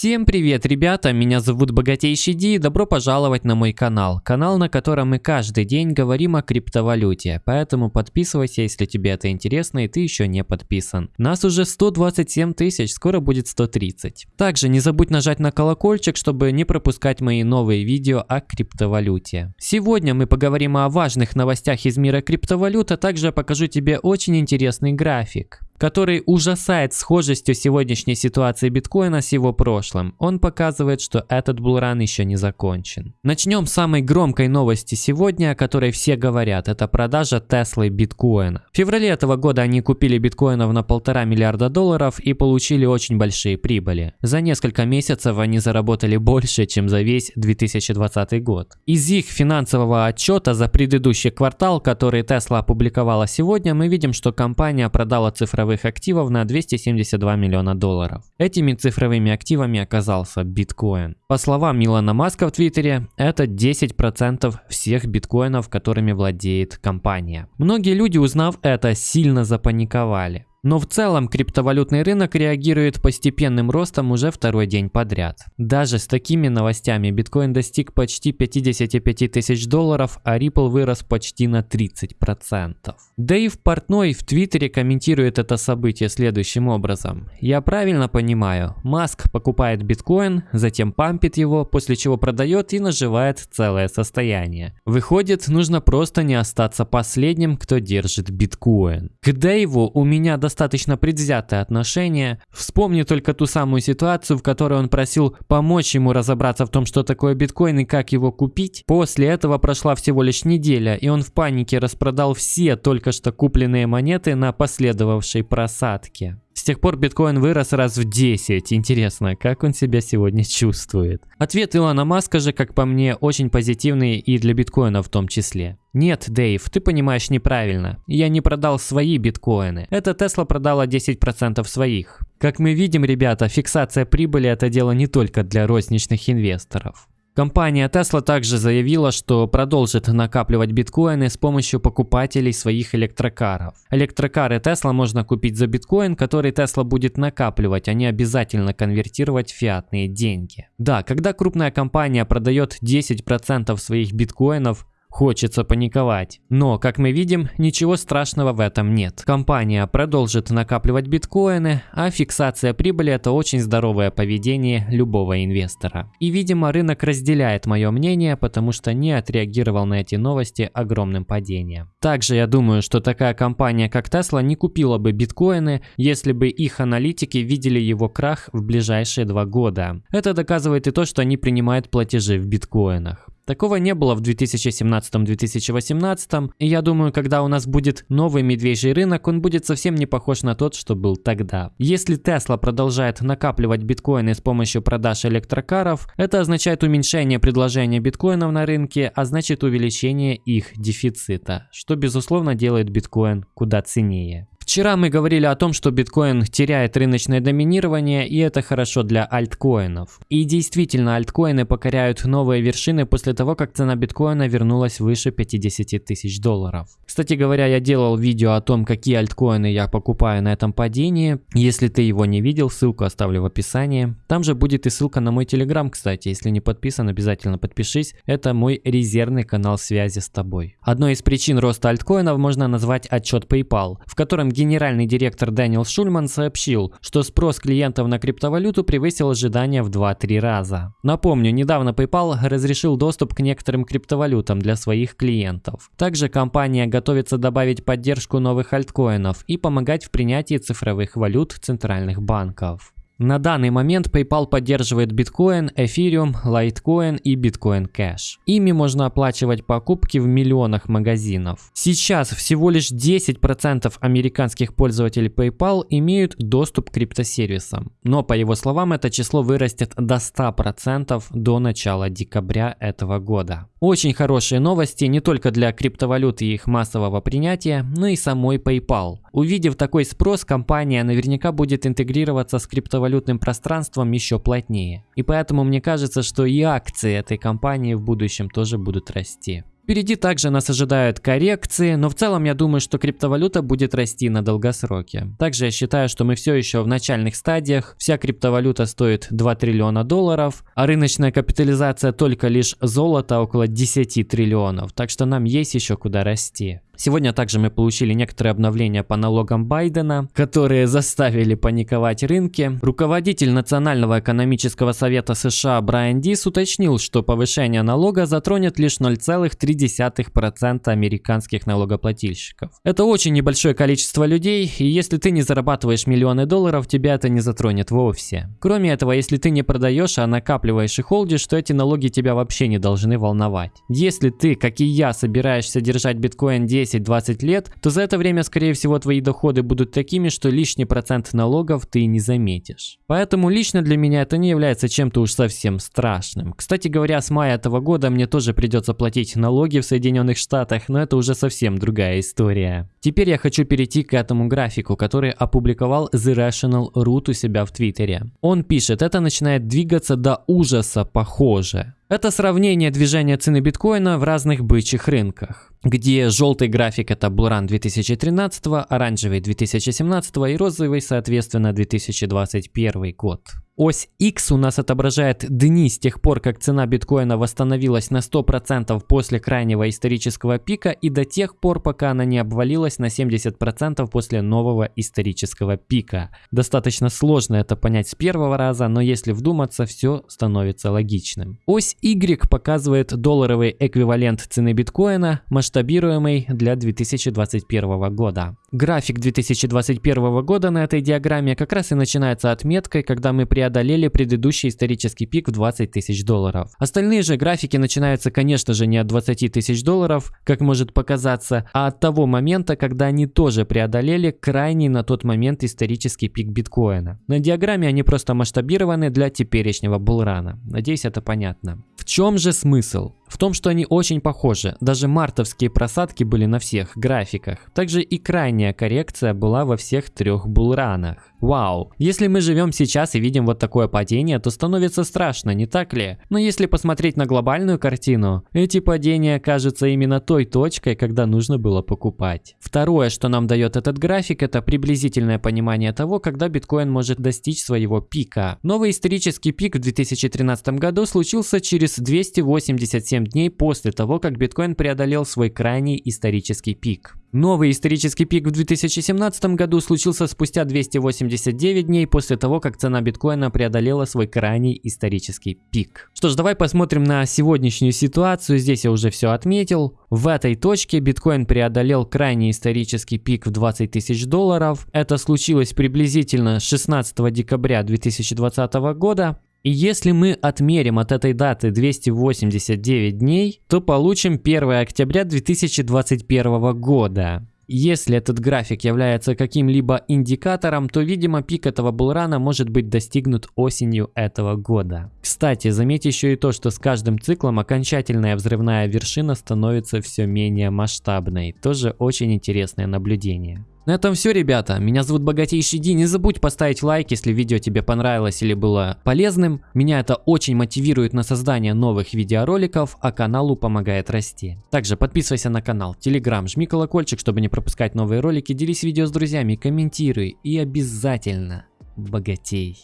Всем привет, ребята! Меня зовут Богатейший Ди и добро пожаловать на мой канал. Канал, на котором мы каждый день говорим о криптовалюте. Поэтому подписывайся, если тебе это интересно и ты еще не подписан. Нас уже 127 тысяч, скоро будет 130. Также не забудь нажать на колокольчик, чтобы не пропускать мои новые видео о криптовалюте. Сегодня мы поговорим о важных новостях из мира криптовалют, а также покажу тебе очень интересный график который ужасает схожестью сегодняшней ситуации биткоина с его прошлым. Он показывает, что этот булран еще не закончен. Начнем с самой громкой новости сегодня, о которой все говорят. Это продажа Теслы биткоина. В феврале этого года они купили биткоинов на полтора миллиарда долларов и получили очень большие прибыли. За несколько месяцев они заработали больше, чем за весь 2020 год. Из их финансового отчета за предыдущий квартал, который Tesla опубликовала сегодня, мы видим, что компания продала цифровые цифровых активов на 272 миллиона долларов. Этими цифровыми активами оказался биткоин. По словам Илона Маска в Твиттере, это 10% всех биткоинов, которыми владеет компания. Многие люди, узнав это, сильно запаниковали. Но в целом криптовалютный рынок реагирует постепенным ростом уже второй день подряд. Даже с такими новостями биткоин достиг почти 55 тысяч долларов, а Ripple вырос почти на 30%. Дэйв Портной в Твиттере комментирует это событие следующим образом. Я правильно понимаю, Маск покупает биткоин, затем пампит его, после чего продает и наживает целое состояние. Выходит, нужно просто не остаться последним, кто держит биткоин. К Дэйву у меня достаточно достаточно предвзятое отношение. Вспомни только ту самую ситуацию, в которой он просил помочь ему разобраться в том, что такое биткоин и как его купить. После этого прошла всего лишь неделя, и он в панике распродал все только что купленные монеты на последовавшей просадке. С тех пор биткоин вырос раз в 10. Интересно, как он себя сегодня чувствует? Ответ Илона Маска же, как по мне, очень позитивный и для биткоина в том числе. Нет, Дэйв, ты понимаешь неправильно. Я не продал свои биткоины. Это Тесла продала 10% своих. Как мы видим, ребята, фиксация прибыли это дело не только для розничных инвесторов. Компания Tesla также заявила, что продолжит накапливать биткоины с помощью покупателей своих электрокаров. Электрокары Tesla можно купить за биткоин, который Tesla будет накапливать, а не обязательно конвертировать в фиатные деньги. Да, когда крупная компания продает 10% своих биткоинов, Хочется паниковать. Но, как мы видим, ничего страшного в этом нет. Компания продолжит накапливать биткоины, а фиксация прибыли это очень здоровое поведение любого инвестора. И видимо рынок разделяет мое мнение, потому что не отреагировал на эти новости огромным падением. Также я думаю, что такая компания как Tesla не купила бы биткоины, если бы их аналитики видели его крах в ближайшие два года. Это доказывает и то, что они принимают платежи в биткоинах. Такого не было в 2017-2018, и я думаю, когда у нас будет новый медвежий рынок, он будет совсем не похож на тот, что был тогда. Если Tesla продолжает накапливать биткоины с помощью продаж электрокаров, это означает уменьшение предложения биткоинов на рынке, а значит увеличение их дефицита, что безусловно делает биткоин куда ценнее. Вчера мы говорили о том, что биткоин теряет рыночное доминирование, и это хорошо для альткоинов. И действительно, альткоины покоряют новые вершины после того, как цена биткоина вернулась выше 50 тысяч долларов. Кстати говоря, я делал видео о том, какие альткоины я покупаю на этом падении. Если ты его не видел, ссылку оставлю в описании. Там же будет и ссылка на мой телеграм, кстати. Если не подписан, обязательно подпишись. Это мой резервный канал связи с тобой. Одной из причин роста альткоинов можно назвать отчет PayPal, в котором генеральный директор Дэниел Шульман сообщил, что спрос клиентов на криптовалюту превысил ожидания в 2-3 раза. Напомню, недавно PayPal разрешил доступ к некоторым криптовалютам для своих клиентов. Также компания готовится добавить поддержку новых альткоинов и помогать в принятии цифровых валют центральных банков. На данный момент PayPal поддерживает биткоин, эфириум, лайткоин и биткоин кэш. Ими можно оплачивать покупки в миллионах магазинов. Сейчас всего лишь 10% американских пользователей PayPal имеют доступ к криптосервисам. Но по его словам это число вырастет до 100% до начала декабря этого года. Очень хорошие новости не только для криптовалют и их массового принятия, но и самой PayPal. Увидев такой спрос, компания наверняка будет интегрироваться с криптовалютным пространством еще плотнее. И поэтому мне кажется, что и акции этой компании в будущем тоже будут расти. Впереди также нас ожидают коррекции, но в целом я думаю, что криптовалюта будет расти на долгосроке. Также я считаю, что мы все еще в начальных стадиях, вся криптовалюта стоит 2 триллиона долларов, а рыночная капитализация только лишь золота около 10 триллионов, так что нам есть еще куда расти. Сегодня также мы получили некоторые обновления по налогам Байдена, которые заставили паниковать рынки. Руководитель Национального экономического совета США Брайан Дис уточнил, что повышение налога затронет лишь 0,3% американских налогоплательщиков. Это очень небольшое количество людей, и если ты не зарабатываешь миллионы долларов, тебя это не затронет вовсе. Кроме этого, если ты не продаешь, а накапливаешь и холдишь, то эти налоги тебя вообще не должны волновать. Если ты, как и я, собираешься держать биткоин 10 10-20 лет, то за это время, скорее всего, твои доходы будут такими, что лишний процент налогов ты не заметишь. Поэтому лично для меня это не является чем-то уж совсем страшным. Кстати говоря, с мая этого года мне тоже придется платить налоги в Соединенных Штатах, но это уже совсем другая история. Теперь я хочу перейти к этому графику, который опубликовал The Rational Root у себя в Твиттере. Он пишет, это начинает двигаться до ужаса похоже. Это сравнение движения цены биткоина в разных бычьих рынках, где желтый график это Bullrun 2013, оранжевый 2017 и розовый соответственно 2021 год. Ось X у нас отображает дни с тех пор, как цена биткоина восстановилась на 100% после крайнего исторического пика и до тех пор, пока она не обвалилась на 70% после нового исторического пика. Достаточно сложно это понять с первого раза, но если вдуматься, все становится логичным. Ось Y показывает долларовый эквивалент цены биткоина, масштабируемый для 2021 года. График 2021 года на этой диаграмме как раз и начинается отметкой, когда мы преодолели предыдущий исторический пик в 20 тысяч долларов. Остальные же графики начинаются, конечно же, не от 20 тысяч долларов, как может показаться, а от того момента, когда они тоже преодолели крайний на тот момент исторический пик биткоина. На диаграмме они просто масштабированы для теперешнего булрана. Надеюсь, это понятно. В чем же смысл? В том, что они очень похожи. Даже мартовские просадки были на всех графиках. Также и крайняя коррекция была во всех трех булранах. Вау. Если мы живем сейчас и видим вот такое падение, то становится страшно, не так ли? Но если посмотреть на глобальную картину, эти падения кажутся именно той точкой, когда нужно было покупать. Второе, что нам дает этот график, это приблизительное понимание того, когда биткоин может достичь своего пика. Новый исторический пик в 2013 году случился через 287 дней после того, как биткоин преодолел свой крайний исторический пик. Новый исторический пик в 2017 году случился спустя 289 дней после того, как цена биткоина преодолела свой крайний исторический пик. Что ж, давай посмотрим на сегодняшнюю ситуацию. Здесь я уже все отметил. В этой точке биткоин преодолел крайний исторический пик в 20 тысяч долларов. Это случилось приблизительно 16 декабря 2020 года. И если мы отмерим от этой даты 289 дней, то получим 1 октября 2021 года. Если этот график является каким-либо индикатором, то, видимо, пик этого булрана может быть достигнут осенью этого года. Кстати, заметь еще и то, что с каждым циклом окончательная взрывная вершина становится все менее масштабной. Тоже очень интересное наблюдение. На этом все, ребята. Меня зовут Богатейший Ди. Не забудь поставить лайк, если видео тебе понравилось или было полезным. Меня это очень мотивирует на создание новых видеороликов, а каналу помогает расти. Также подписывайся на канал, телеграм, жми колокольчик, чтобы не пропускать новые ролики, делись видео с друзьями, комментируй и обязательно богатей.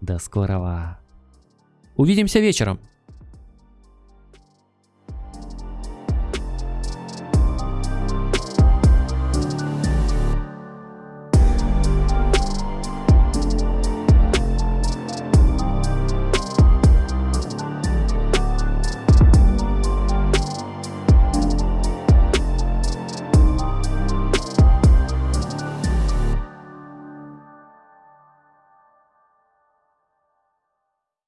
До скорого. Увидимся вечером.